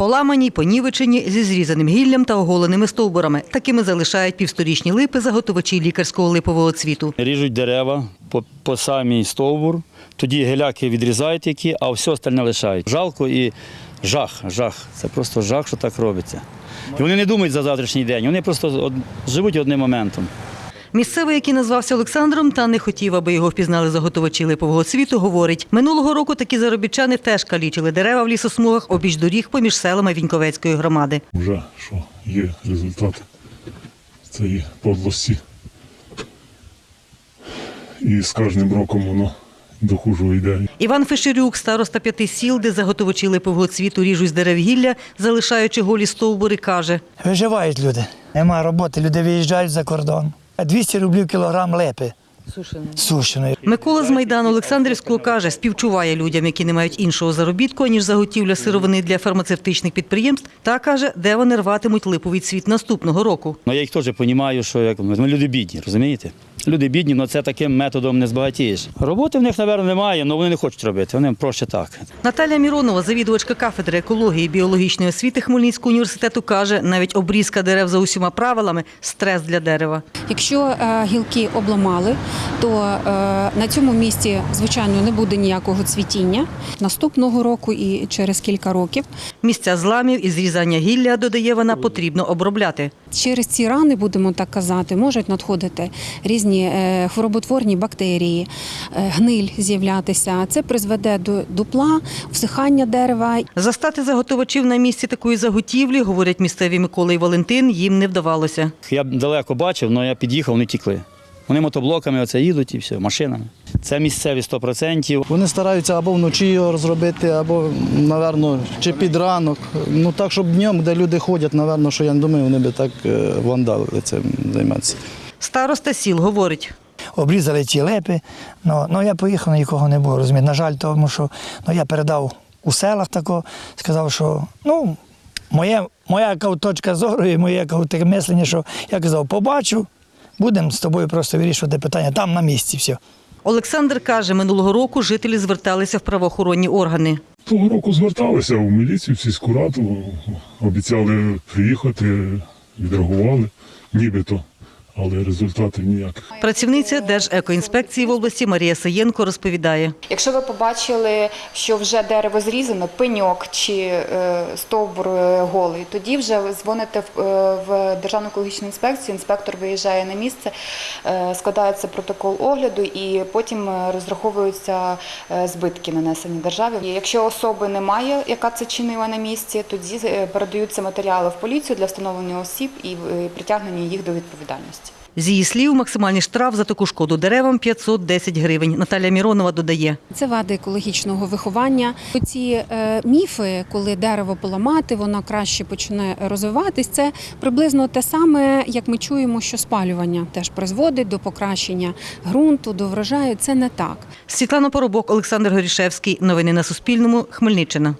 Поламані, понівечені, зі зрізаним гіллям та оголеними стовбурами. Такими залишають півсторічні липи заготовачі лікарського липового цвіту. Ріжуть дерева по, по самій стовбур, тоді геляки відрізають які, а все остальне лишають. Жалко і жах, жах. Це просто жах, що так робиться. І вони не думають за завтрашній день, вони просто живуть одним моментом. Місцевий, який назвався Олександром та не хотів, аби його впізнали заготовачі липового цвіту, говорить, минулого року такі заробітчани теж калічили дерева в лісосмугах обіч доріг поміж селами Віньковецької громади. Вже що є результат цієї подлості. І з кожним роком воно до хужого йде. Іван Фешерюк, староста п'яти сіл, де заготовачі липового цвіту ріжуть з дерев гілля, залишаючи голі стовбури, каже. Виживають люди. Нема роботи, люди виїжджають за кордон. 200 рублів кілограм лепи сушеної. Микола з Майдану Олександрівського каже, співчуває людям, які не мають іншого заробітку, ніж заготівля сировини для фармацевтичних підприємств, та каже, де вони рватимуть липовий цвіт наступного року. Ну, я їх теж розумію, що як, ми люди бідні, розумієте? Люди бідні, але це таким методом не збагатієш. Роботи в них, мабуть, немає, але вони не хочуть робити, вони проще так. Наталя Міронова, завідувачка кафедри екології і біологічної освіти Хмельницького університету, каже, навіть обрізка дерев за усіма правилами стрес для дерева. Якщо е, гілки обламали, то е, на цьому місці, звичайно, не буде ніякого цвітіння. Наступного року і через кілька років Місця зламів і зрізання гілля, додає вона, потрібно обробляти. через ці рани, будемо так казати, можуть надходити різні е, хвороботворні бактерії, е, гниль з'являтися. Це призведе до дупла, всихання дерева Застати заготовачів на місці такої заготівлі, говорять місцеві Микола і Валентин, їм не вдавалося. Я далеко бачив, але я під'їхав, вони тікли. Вони мотоблоками оце їдуть і все, машинами. Це місцеві 100%. Вони стараються або вночі його розробити, або, напевно, чи під ранок. Ну так, щоб днем, де люди ходять, напевно, що я не думаю, вони би так е, вандалили цим займатися. Староста сіл говорить. Обрізали ті лепи. Ну, ну я поїхав, нікого не було. Розумієте. На жаль, тому що ну, я передав у селах тако, сказав, що ну, моє, моя точка зору і моє таке мислення, що я казав, побачу, будемо з тобою просто вирішувати питання там на місці все. Олександр каже, минулого року жителі зверталися в правоохоронні органи. Того року зверталися у міліцію, в сільську раду, обіцяли приїхати, відреагували, нібито, але результатів ніяких. Працівниця Держекоінспекції в області Марія Саєнко розповідає. Якщо ви побачили, що вже дерево зрізано, пеньок чи е, стовбур е, голий, тоді вже дзвоните в, е, Державну екологічну інспекцію, інспектор виїжджає на місце, складається протокол огляду і потім розраховуються збитки, нанесені державі. І якщо особи немає, яка це чинила на місці, тоді передаються матеріали в поліцію для встановлення осіб і притягнення їх до відповідальності. З її слів, максимальний штраф за таку шкоду деревам 510 гривень. Наталя Міронова додає. Це вади екологічного виховання. Ці е, міфи, коли дерево поламати, воно краще почне розвиватись. Це приблизно те саме, як ми чуємо, що спалювання теж призводить до покращення ґрунту, до врожаю. Це не так. Світлана Поробок, Олександр Горішевський. Новини на Суспільному. Хмельниччина.